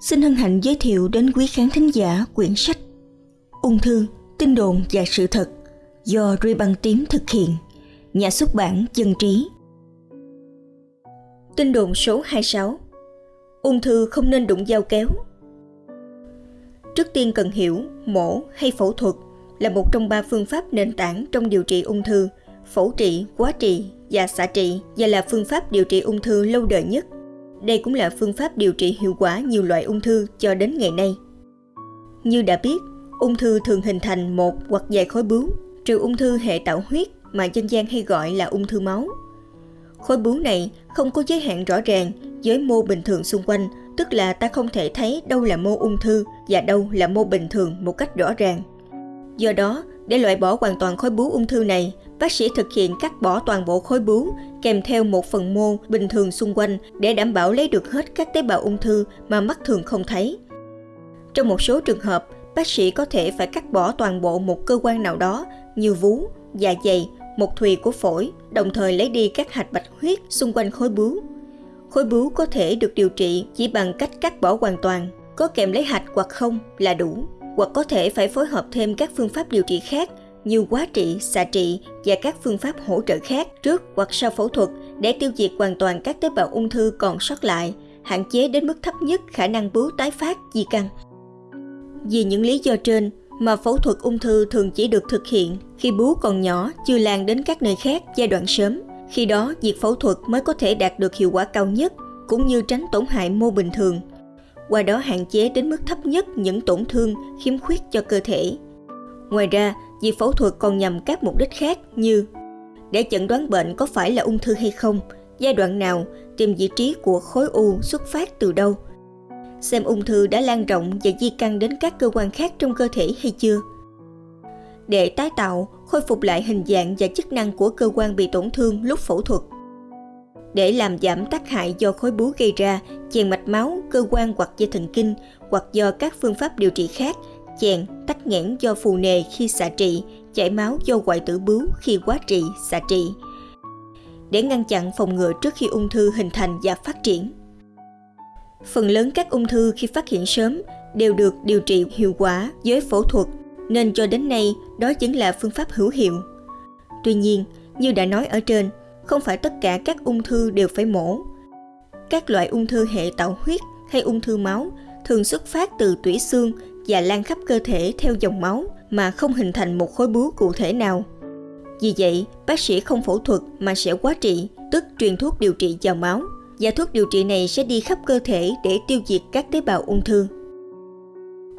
xin hân hạnh giới thiệu đến quý khán thính giả quyển sách Ung thư, tin đồn và sự thật do Ruy Băng Tím thực hiện, nhà xuất bản Dân Trí. Tin đồn số 26 Ung thư không nên đụng dao kéo. Trước tiên cần hiểu mổ hay phẫu thuật là một trong ba phương pháp nền tảng trong điều trị ung thư, phẫu trị, quá trị và xạ trị và là phương pháp điều trị ung thư lâu đời nhất – đây cũng là phương pháp điều trị hiệu quả nhiều loại ung thư cho đến ngày nay. Như đã biết, ung thư thường hình thành một hoặc vài khối bướu, trừ ung thư hệ tạo huyết mà dân gian hay gọi là ung thư máu. Khối bướu này không có giới hạn rõ ràng với mô bình thường xung quanh, tức là ta không thể thấy đâu là mô ung thư và đâu là mô bình thường một cách rõ ràng. Do đó, để loại bỏ hoàn toàn khối bướu ung thư này, bác sĩ thực hiện cắt bỏ toàn bộ khối bướu kèm theo một phần mô bình thường xung quanh để đảm bảo lấy được hết các tế bào ung thư mà mắt thường không thấy. Trong một số trường hợp, bác sĩ có thể phải cắt bỏ toàn bộ một cơ quan nào đó như vú, dạ dày, một thùy của phổi, đồng thời lấy đi các hạch bạch huyết xung quanh khối bướu. Khối bướu có thể được điều trị chỉ bằng cách cắt bỏ hoàn toàn, có kèm lấy hạch hoặc không là đủ, hoặc có thể phải phối hợp thêm các phương pháp điều trị khác như quá trị, xạ trị và các phương pháp hỗ trợ khác trước hoặc sau phẫu thuật để tiêu diệt hoàn toàn các tế bào ung thư còn sót lại, hạn chế đến mức thấp nhất khả năng bướu tái phát di căn. Vì những lý do trên mà phẫu thuật ung thư thường chỉ được thực hiện khi bướu còn nhỏ chưa lan đến các nơi khác giai đoạn sớm. Khi đó, việc phẫu thuật mới có thể đạt được hiệu quả cao nhất cũng như tránh tổn hại mô bình thường. Qua đó hạn chế đến mức thấp nhất những tổn thương, khiếm khuyết cho cơ thể. Ngoài ra, Việc phẫu thuật còn nhằm các mục đích khác như để chẩn đoán bệnh có phải là ung thư hay không, giai đoạn nào, tìm vị trí của khối u xuất phát từ đâu, xem ung thư đã lan rộng và di căn đến các cơ quan khác trong cơ thể hay chưa. Để tái tạo, khôi phục lại hình dạng và chức năng của cơ quan bị tổn thương lúc phẫu thuật. Để làm giảm tác hại do khối bướu gây ra, chèn mạch máu, cơ quan hoặc dây thần kinh hoặc do các phương pháp điều trị khác chèn, tắc nghẽn do phù nề khi xạ trị, chảy máu do hoại tử bướu khi quá trị, xạ trị. Để ngăn chặn phòng ngừa trước khi ung thư hình thành và phát triển. Phần lớn các ung thư khi phát hiện sớm đều được điều trị hiệu quả với phẫu thuật, nên cho đến nay đó chính là phương pháp hữu hiệu. Tuy nhiên, như đã nói ở trên, không phải tất cả các ung thư đều phải mổ. Các loại ung thư hệ tạo huyết hay ung thư máu thường xuất phát từ tủy xương và lan khắp cơ thể theo dòng máu mà không hình thành một khối bướu cụ thể nào. Vì vậy, bác sĩ không phẫu thuật mà sẽ quá trị, tức truyền thuốc điều trị vào máu, và thuốc điều trị này sẽ đi khắp cơ thể để tiêu diệt các tế bào ung thư.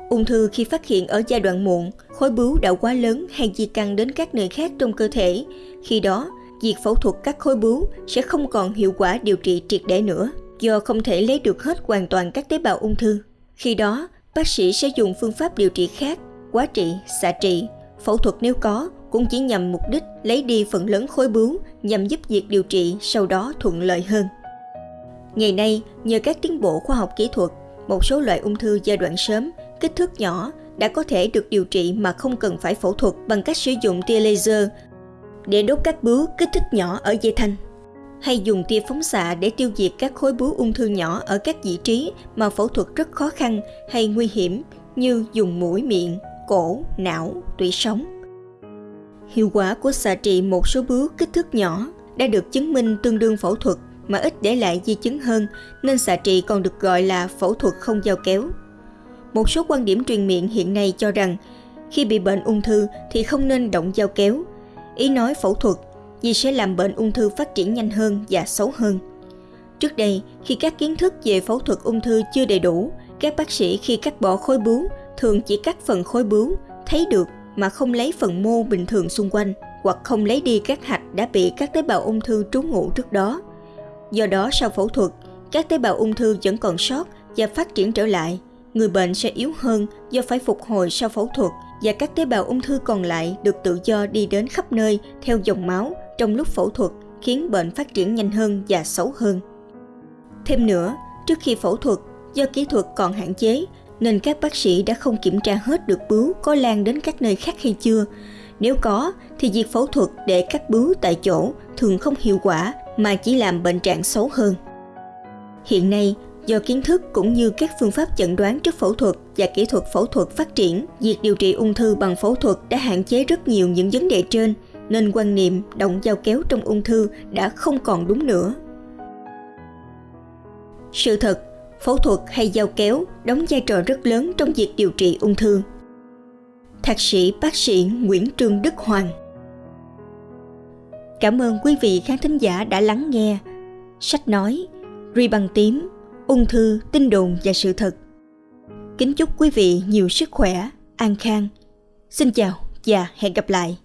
Ung thư khi phát hiện ở giai đoạn muộn, khối bướu đã quá lớn hay di căn đến các nơi khác trong cơ thể. Khi đó, việc phẫu thuật các khối bướu sẽ không còn hiệu quả điều trị triệt để nữa, do không thể lấy được hết hoàn toàn các tế bào ung thư. Khi đó, bác sĩ sẽ dùng phương pháp điều trị khác, quá trị, xạ trị, phẫu thuật nếu có cũng chỉ nhằm mục đích lấy đi phần lớn khối bướu nhằm giúp việc điều trị sau đó thuận lợi hơn. Ngày nay, nhờ các tiến bộ khoa học kỹ thuật, một số loại ung thư giai đoạn sớm, kích thước nhỏ đã có thể được điều trị mà không cần phải phẫu thuật bằng cách sử dụng tia laser để đốt các bướu kích thước nhỏ ở dây thanh hay dùng tia phóng xạ để tiêu diệt các khối bướu ung thư nhỏ ở các vị trí mà phẫu thuật rất khó khăn hay nguy hiểm như dùng mũi miệng, cổ, não, tủy sống. Hiệu quả của xạ trị một số bướu kích thước nhỏ đã được chứng minh tương đương phẫu thuật mà ít để lại di chứng hơn nên xạ trị còn được gọi là phẫu thuật không dao kéo. Một số quan điểm truyền miệng hiện nay cho rằng khi bị bệnh ung thư thì không nên động dao kéo. Ý nói phẫu thuật vì sẽ làm bệnh ung thư phát triển nhanh hơn và xấu hơn. Trước đây, khi các kiến thức về phẫu thuật ung thư chưa đầy đủ, các bác sĩ khi cắt bỏ khối bướu thường chỉ cắt phần khối bướu thấy được mà không lấy phần mô bình thường xung quanh hoặc không lấy đi các hạch đã bị các tế bào ung thư trú ngụ trước đó. Do đó sau phẫu thuật, các tế bào ung thư vẫn còn sót và phát triển trở lại. Người bệnh sẽ yếu hơn do phải phục hồi sau phẫu thuật và các tế bào ung thư còn lại được tự do đi đến khắp nơi theo dòng máu trong lúc phẫu thuật khiến bệnh phát triển nhanh hơn và xấu hơn. Thêm nữa, trước khi phẫu thuật, do kỹ thuật còn hạn chế nên các bác sĩ đã không kiểm tra hết được bướu có lan đến các nơi khác hay chưa. Nếu có, thì việc phẫu thuật để cắt bướu tại chỗ thường không hiệu quả mà chỉ làm bệnh trạng xấu hơn. Hiện nay, Do kiến thức cũng như các phương pháp chẩn đoán trước phẫu thuật và kỹ thuật phẫu thuật phát triển, việc điều trị ung thư bằng phẫu thuật đã hạn chế rất nhiều những vấn đề trên, nên quan niệm động dao kéo trong ung thư đã không còn đúng nữa. Sự thật, phẫu thuật hay dao kéo đóng vai trò rất lớn trong việc điều trị ung thư. Thạc sĩ bác sĩ Nguyễn Trương Đức Hoàng Cảm ơn quý vị khán thính giả đã lắng nghe. Sách nói, Ri bằng tím, ung thư, tin đồn và sự thật. Kính chúc quý vị nhiều sức khỏe, an khang. Xin chào và hẹn gặp lại.